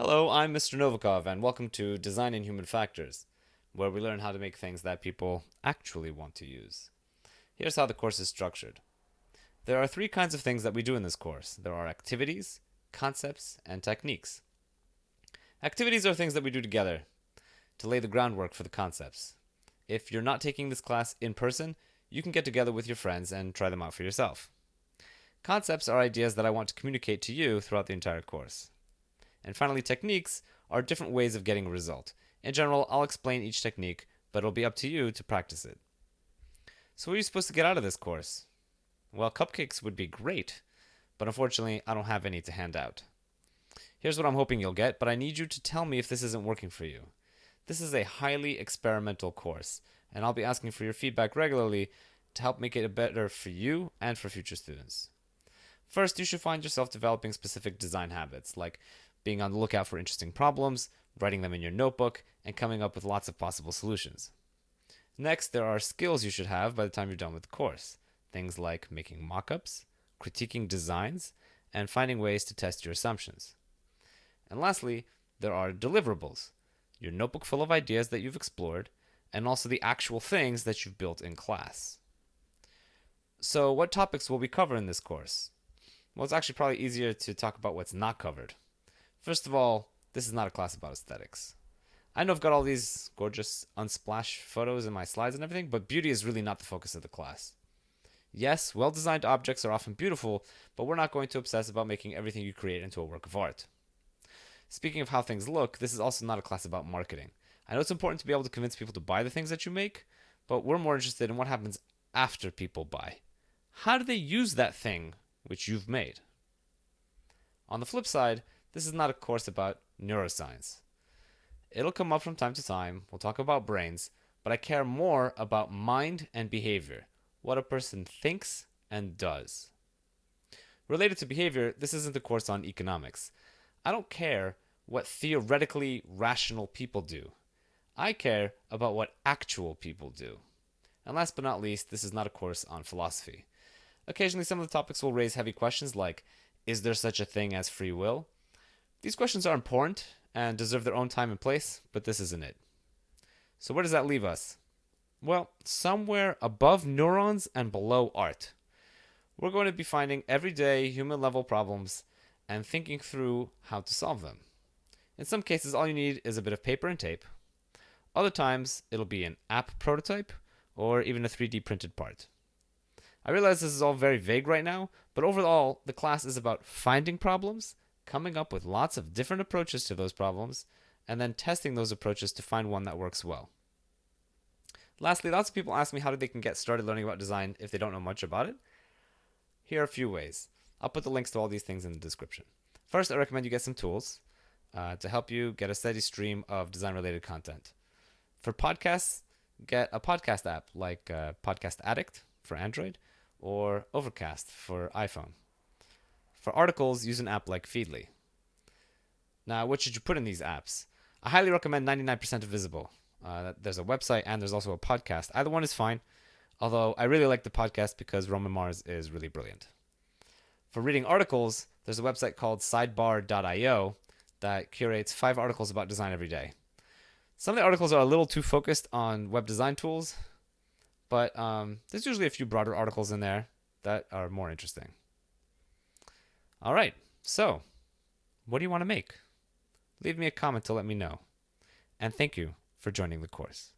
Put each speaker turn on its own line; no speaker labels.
Hello, I'm Mr. Novikov, and welcome to Design in Human Factors, where we learn how to make things that people actually want to use. Here's how the course is structured. There are three kinds of things that we do in this course. There are activities, concepts, and techniques. Activities are things that we do together to lay the groundwork for the concepts. If you're not taking this class in person, you can get together with your friends and try them out for yourself. Concepts are ideas that I want to communicate to you throughout the entire course. And finally, techniques are different ways of getting a result. In general, I'll explain each technique, but it'll be up to you to practice it. So what are you supposed to get out of this course? Well, cupcakes would be great, but unfortunately, I don't have any to hand out. Here's what I'm hoping you'll get, but I need you to tell me if this isn't working for you. This is a highly experimental course, and I'll be asking for your feedback regularly to help make it better for you and for future students. First, you should find yourself developing specific design habits, like being on the lookout for interesting problems, writing them in your notebook, and coming up with lots of possible solutions. Next, there are skills you should have by the time you're done with the course. Things like making mock-ups, critiquing designs, and finding ways to test your assumptions. And lastly, there are deliverables, your notebook full of ideas that you've explored, and also the actual things that you've built in class. So what topics will we cover in this course? Well, it's actually probably easier to talk about what's not covered. First of all, this is not a class about aesthetics. I know I've got all these gorgeous unsplash photos in my slides and everything, but beauty is really not the focus of the class. Yes, well designed objects are often beautiful, but we're not going to obsess about making everything you create into a work of art. Speaking of how things look, this is also not a class about marketing. I know it's important to be able to convince people to buy the things that you make, but we're more interested in what happens after people buy. How do they use that thing which you've made? On the flip side, this is not a course about neuroscience. It'll come up from time to time. We'll talk about brains, but I care more about mind and behavior, what a person thinks and does. Related to behavior, this isn't a course on economics. I don't care what theoretically rational people do. I care about what actual people do. And last but not least, this is not a course on philosophy. Occasionally, some of the topics will raise heavy questions like Is there such a thing as free will? These questions are important and deserve their own time and place, but this isn't it. So, where does that leave us? Well, somewhere above neurons and below art. We're going to be finding everyday human level problems and thinking through how to solve them. In some cases, all you need is a bit of paper and tape. Other times, it'll be an app prototype or even a 3D printed part. I realize this is all very vague right now, but overall, the class is about finding problems, coming up with lots of different approaches to those problems, and then testing those approaches to find one that works well. Lastly, lots of people ask me how do they can get started learning about design if they don't know much about it. Here are a few ways. I'll put the links to all these things in the description. First, I recommend you get some tools uh, to help you get a steady stream of design related content. For podcasts, get a podcast app like uh, Podcast Addict for Android or Overcast for iPhone. For articles, use an app like Feedly. Now, what should you put in these apps? I highly recommend 99% Invisible. Uh, there's a website and there's also a podcast. Either one is fine, although I really like the podcast because Roman Mars is really brilliant. For reading articles, there's a website called sidebar.io that curates five articles about design every day. Some of the articles are a little too focused on web design tools, but um, there's usually a few broader articles in there that are more interesting. All right, so what do you want to make? Leave me a comment to let me know. And thank you for joining the course.